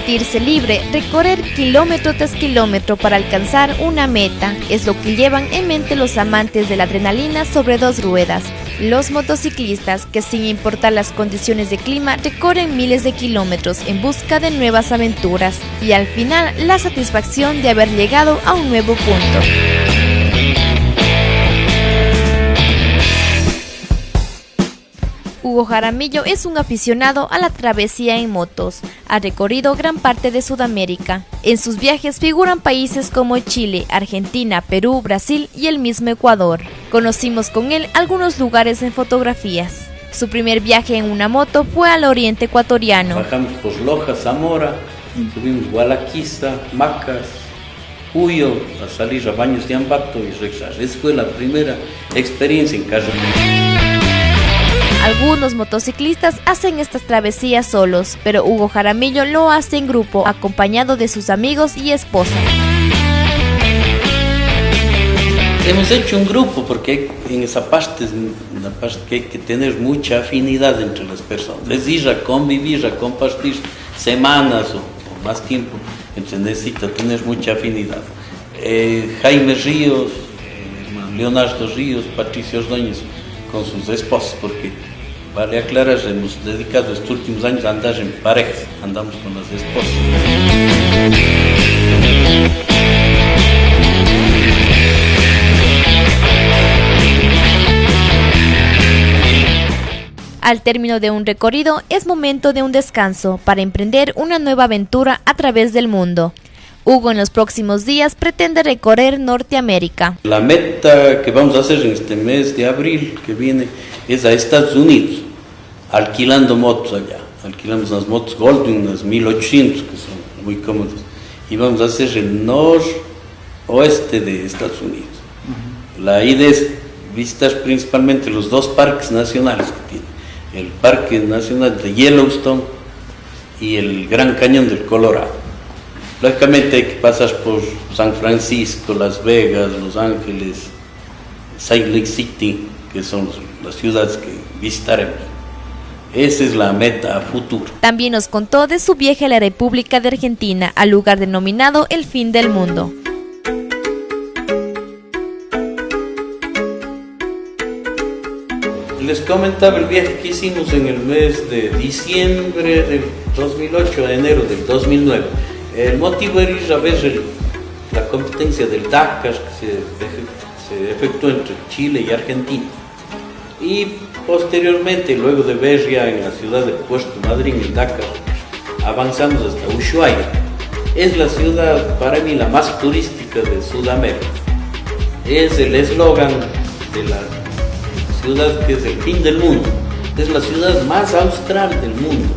sentirse libre, recorrer kilómetro tras kilómetro para alcanzar una meta, es lo que llevan en mente los amantes de la adrenalina sobre dos ruedas. Los motociclistas que sin importar las condiciones de clima recorren miles de kilómetros en busca de nuevas aventuras y al final la satisfacción de haber llegado a un nuevo punto. Hugo Jaramillo es un aficionado a la travesía en motos. Ha recorrido gran parte de Sudamérica. En sus viajes figuran países como Chile, Argentina, Perú, Brasil y el mismo Ecuador. Conocimos con él algunos lugares en fotografías. Su primer viaje en una moto fue al oriente ecuatoriano. Bajamos por Loja, Zamora, subimos Gualaquiza, Macas, Cuyo, a salir a Baños de Ambato y regresar. Esa fue la primera experiencia en carretera. Algunos motociclistas hacen estas travesías solos, pero Hugo Jaramillo lo hace en grupo, acompañado de sus amigos y esposa. Hemos hecho un grupo porque en esa parte es una parte que hay que tener mucha afinidad entre las personas. Es ir a convivir, a compartir semanas o, más tiempo. Entonces necesita tener mucha afinidad. Eh, Jaime Ríos, eh, Leonardo Ríos, Patricio Ordóñez con sus esposas, porque Vale aclarar, hemos dedicado estos últimos años a andar en pareja, andamos con las esposas. Al término de un recorrido es momento de un descanso para emprender una nueva aventura a través del mundo. Hugo en los próximos días pretende recorrer Norteamérica. La meta que vamos a hacer en este mes de abril que viene es a Estados Unidos, alquilando motos allá. Alquilamos unas motos Goldwing, unas 1800, que son muy cómodas. Y vamos a hacer el noroeste de Estados Unidos. La idea es visitar principalmente los dos parques nacionales que tiene. El Parque Nacional de Yellowstone y el Gran Cañón del Colorado. Lógicamente hay que pasar por San Francisco, Las Vegas, Los Ángeles, Salt Lake City, que son las ciudades que visitaremos. Esa es la meta a futuro. También nos contó de su viaje a la República de Argentina, al lugar denominado El Fin del Mundo. Les comentaba el viaje que hicimos en el mes de diciembre del 2008 a enero del 2009 el motivo era ir a ver la competencia del Dakar que se, efectuó entre Chile y Argentina. Y posteriormente, luego de ver ya en la ciudad de Puerto Madryn el Dakar, avanzamos hasta Ushuaia. Es la ciudad para mí la más turística de Sudamérica. Es el eslogan de la ciudad que es el fin del mundo. Es la ciudad más austral del mundo.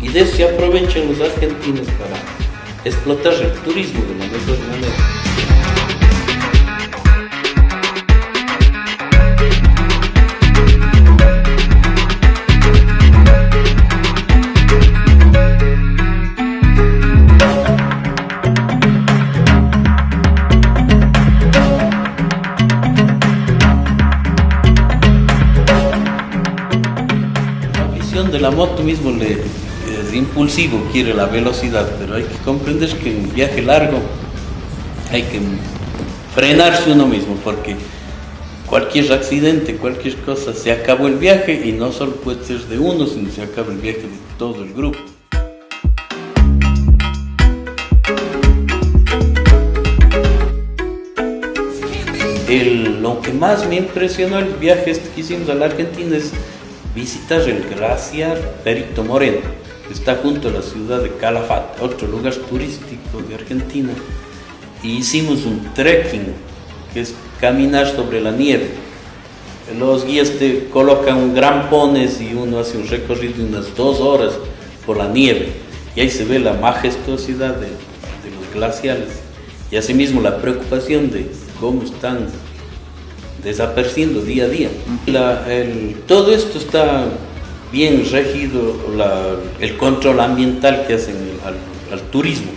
Y de eso se aprovechan los argentinos para explotar el turismo de la mejor manera. La visión de la moto mismo le, impulsivo, quiere la velocidad, pero hay que comprender que en un viaje largo hay que frenarse uno mismo, porque cualquier accidente, cualquier cosa, se acabó el viaje y no solo puede ser de uno, sino se acaba el viaje de todo el grupo. lo que más me impresionó el viaje este que hicimos a la Argentina es visitar el glaciar Perito Moreno está junto a la ciudad de Calafate, otro lugar turístico de Argentina, y hicimos un trekking, que es caminar sobre la nieve. Los guías te colocan grampones y uno hace un recorrido de unas dos horas por la nieve, y ahí se ve la majestuosidad de, los glaciales, y asimismo la preocupación de cómo están desapareciendo día a día. todo esto está bien regido el control ambiental que hacen al, turismo,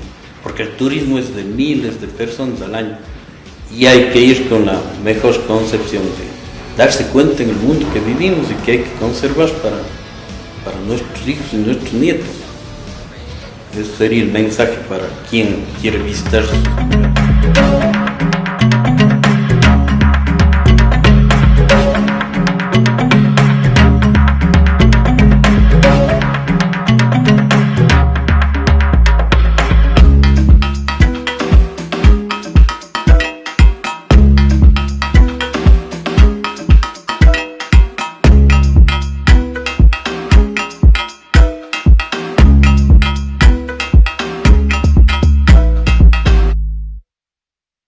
porque el turismo es de miles de personas al año y hay que ir con la mejor concepción de darse cuenta en el mundo que vivimos y que hay que conservar para, para nuestros hijos y nuestros nietos. Ese sería el mensaje para quien quiere visitar.